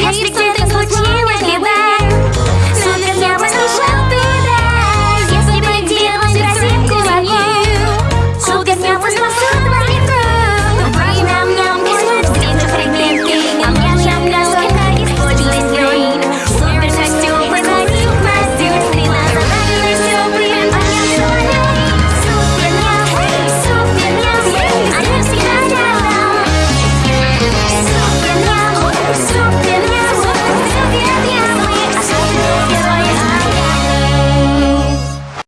I need something